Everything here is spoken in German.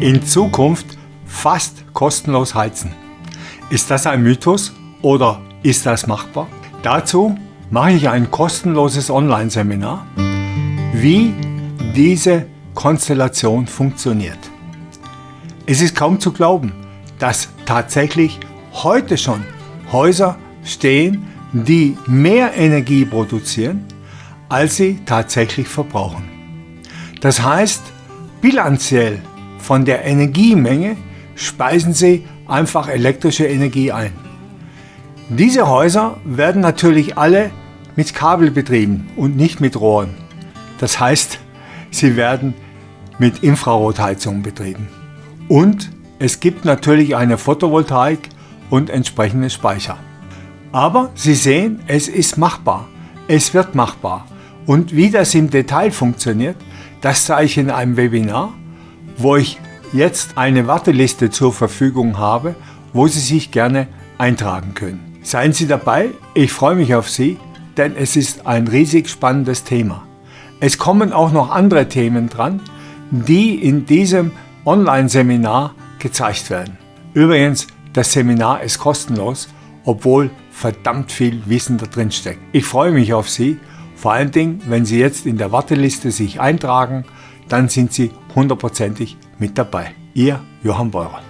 in Zukunft fast kostenlos heizen. Ist das ein Mythos oder ist das machbar? Dazu mache ich ein kostenloses Online-Seminar, wie diese Konstellation funktioniert. Es ist kaum zu glauben, dass tatsächlich heute schon Häuser stehen, die mehr Energie produzieren, als sie tatsächlich verbrauchen. Das heißt, bilanziell von der Energiemenge speisen sie einfach elektrische Energie ein. Diese Häuser werden natürlich alle mit Kabel betrieben und nicht mit Rohren. Das heißt, sie werden mit Infrarotheizung betrieben. Und es gibt natürlich eine Photovoltaik und entsprechende Speicher. Aber Sie sehen, es ist machbar. Es wird machbar. Und wie das im Detail funktioniert, das zeige ich in einem Webinar, wo ich jetzt eine Warteliste zur Verfügung habe, wo Sie sich gerne eintragen können. Seien Sie dabei, ich freue mich auf Sie, denn es ist ein riesig spannendes Thema. Es kommen auch noch andere Themen dran, die in diesem Online-Seminar gezeigt werden. Übrigens, das Seminar ist kostenlos, obwohl verdammt viel Wissen da drin steckt. Ich freue mich auf Sie, vor allen Dingen, wenn Sie jetzt in der Warteliste sich eintragen, dann sind Sie hundertprozentig mit dabei. Ihr Johann Beurer.